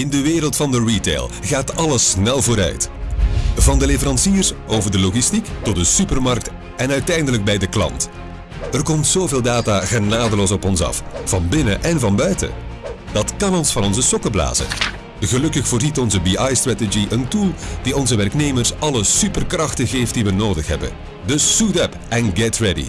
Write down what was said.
In de wereld van de retail gaat alles snel vooruit. Van de leveranciers over de logistiek tot de supermarkt en uiteindelijk bij de klant. Er komt zoveel data genadeloos op ons af, van binnen en van buiten. Dat kan ons van onze sokken blazen. Gelukkig voorziet onze BI-strategy een tool die onze werknemers alle superkrachten geeft die we nodig hebben. Dus suit up en get ready.